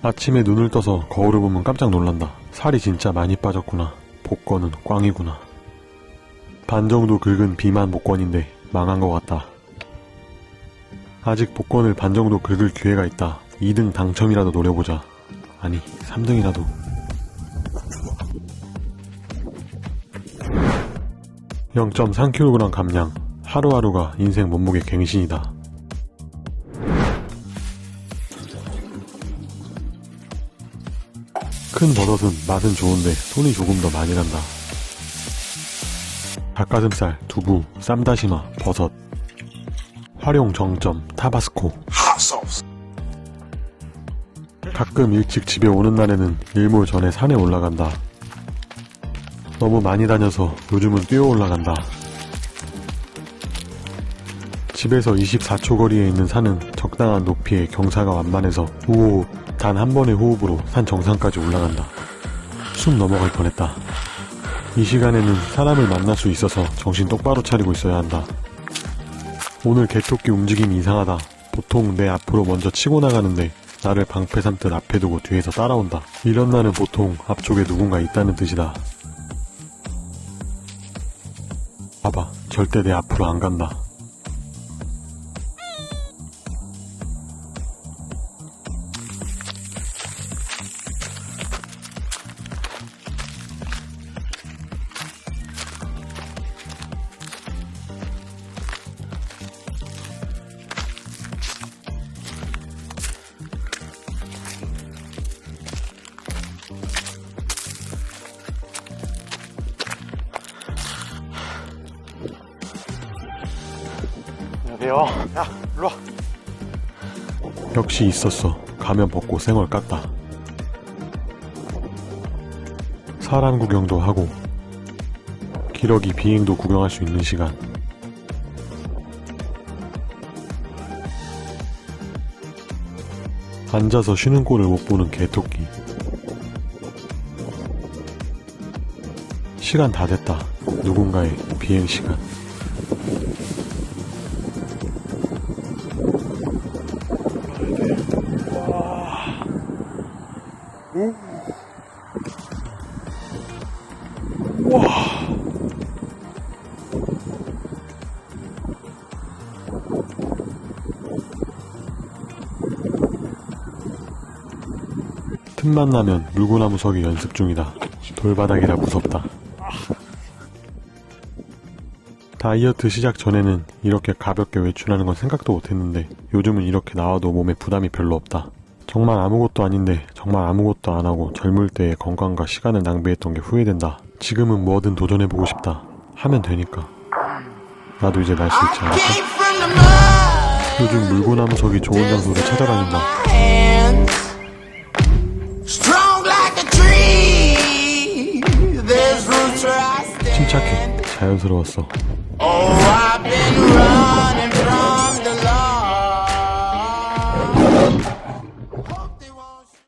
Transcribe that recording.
아침에 눈을 떠서 거울을 보면 깜짝 놀란다. 살이 진짜 많이 빠졌구나. 복권은 꽝이구나. 반 정도 긁은 비만 복권인데 망한 것 같다. 아직 복권을 반 정도 긁을 기회가 있다. 2등 당첨이라도 노려보자. 아니, 3등이라도. (0.3kg) 감량 하루하루가 인생 몸무게 갱신이다 큰 버섯은 맛은 좋은데 손이 조금 더 많이 간다. 닭가슴살, 두부, 쌈다시마, 버섯. 활용 정점 타바스코. 가끔 일찍 집에 오는 날에는 일몰 전에 산에 올라간다. 너무 많이 다녀서 요즘은 뛰어 올라간다. 집에서 24초 거리에 있는 산은 적당한 높이에 경사가 완만해서 우호 단 한 번의 호흡으로 산 정상까지 올라간다. 숨 넘어갈 뻔했다. 이 시간에는 사람을 만날 수 있어서 정신 똑바로 차리고 있어야 한다. 오늘 개토끼 움직임이 이상하다. 보통 내 앞으로 먼저 치고 나가는데 나를 방패 삼듯 앞에 두고 뒤에서 따라온다. 이런 날은 보통 앞쪽에 누군가 있다는 뜻이다. 봐봐, 절대 내 앞으로 안 간다. 안녕하세요. 야, 일로 와. 역시 있었어. 가면 벗고 생얼 깠다. 사람 구경도 하고 기러기 비행도 구경할 수 있는 시간. 앉아서 쉬는 꼴을 못 보는 개토끼. 시간 다 됐다. 누군가의 비행 시간. 틈만 나면 물구나무 서기 연습 중이다. 돌바닥이라 무섭다. 다이어트 시작 전에는 이렇게 가볍게 외출하는 건 생각도 못했는데 요즘은 이렇게 나와도 몸에 부담이 별로 없다. 정말 아무것도 아닌데 정말 아무것도 안 하고 젊을 때의 건강과 시간을 낭비했던 게 후회된다. 지금은 뭐든 도전해보고 싶다. 하면 되니까. 나도 이제 날 수 있지 않을까? 요즘 물구나무 서기 좋은 장소를 찾아다닌다. 침착해. 자연스러웠어.